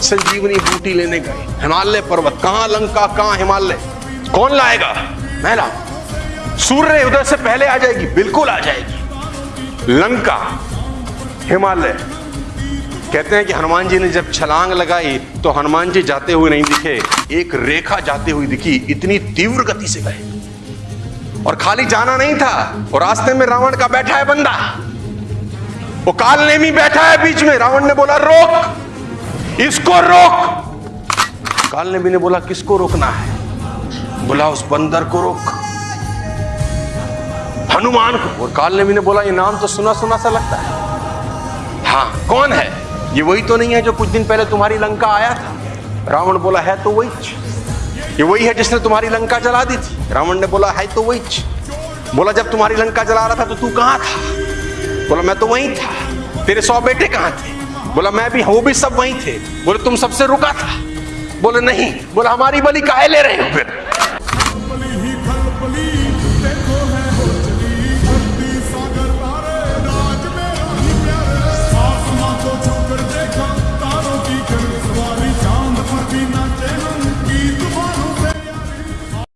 संजीवनी बूटी लेने गए। हिमालय पर्वत, कहाँ लंका, कहाँ हिमालय? कौन लाएगा? मैं सूर्य उदय से पहले आ जाएगी, बिल्कुल आ जाएगी। लंका, हिमालय। कहते हैं कि हनुमान जी ने जब छलांग लगाई तो हनुमान जी जाते हुए नहीं दिखे। एक रेखा जाती हुई दिखी, इतनी तीव्र गति से गए। और खाली जाना नहीं था, और रास्ते में रावण का बैठा है बंदा। वो काल नेमी बैठा है बीच में। रावण ने बोला, रोक! इसको रोक। काल नेमी ने बोला किसको रोकना है। बोला उस बंदर को रोक। हनुमान को। और काल नेमी ने बोला, ये नाम तो सुना सुना सा लगता है। हाँ कौन है? ये वही तो नहीं है जो कुछ दिन पहले तुम्हारी लंका आया था। रावण बोला, है तो वही ये वही है जिसने तुम्हारी लंका जला दी थी। रावण ने बोला, है तो वही बोला, जब तुम्हारी लंका जला रहा था तो तू कहाँ था? बोला, मैं तो वहीं था। तेरे सौ बेटे कहाँ थे? बोला, मैं भी वो भी सब वहीं थे। बोले, तुम सबसे रुका था। बोले, नहीं। बोला, हमारी बलि काहे ले रहे हो फिर?